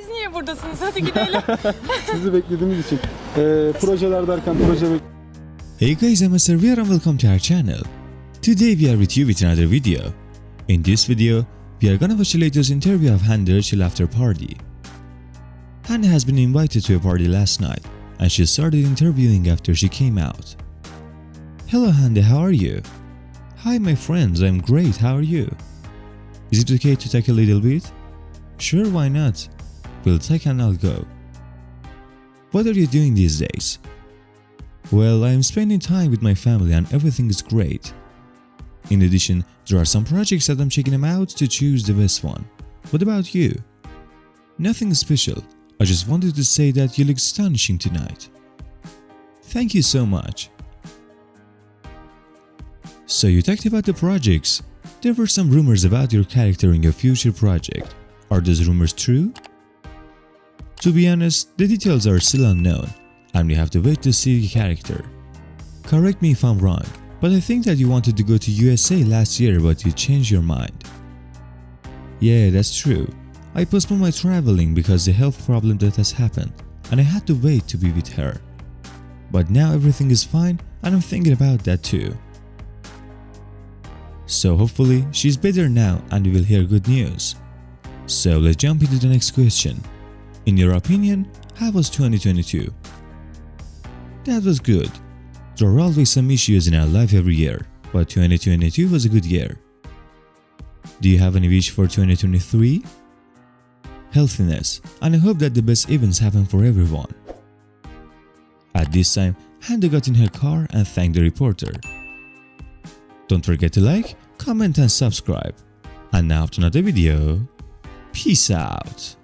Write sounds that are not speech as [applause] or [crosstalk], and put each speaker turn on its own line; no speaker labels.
Siz niye buradasınız? Hadi gidelim. [laughs]
Sizi beklediğimiz için. Ee, projeler derken proje bek-
Hey guys, I'm Asarviar and welcome to our channel. Today we are with you with another video. In this video, we are gonna watch the latest interview of Hande Erçel after party. Hande has been invited to a party last night and she started interviewing after she came out. Hello Hande, how are you? Hi my friends, I'm great, how are you? Is it okay to talk a little bit? Sure, why not? We'll take and I'll go. What are you doing these days? Well, I am spending time with my family and everything is great. In addition, there are some projects that I'm checking them out to choose the best one. What about you? Nothing special. I just wanted to say that you look astonishing tonight. Thank you so much. So you talked about the projects. There were some rumors about your character in your future project. Are those rumors true? To be honest, the details are still unknown and we have to wait to see the character. Correct me if I'm wrong, but I think that you wanted to go to USA last year but you changed your mind. Yeah, that's true. I postponed my traveling because the health problem that has happened and I had to wait to be with her. But now everything is fine and I'm thinking about that too. So hopefully she's better now and we will hear good news. So let's jump into the next question. In your opinion, how was 2022? That was good. There are always some issues in our life every year, but 2022 was a good year. Do you have any wish for 2023? Healthiness, and I hope that the best events happen for everyone. At this time, Hande got in her car and thanked the reporter. Don't forget to like, comment and subscribe. And now to another video. Peace out.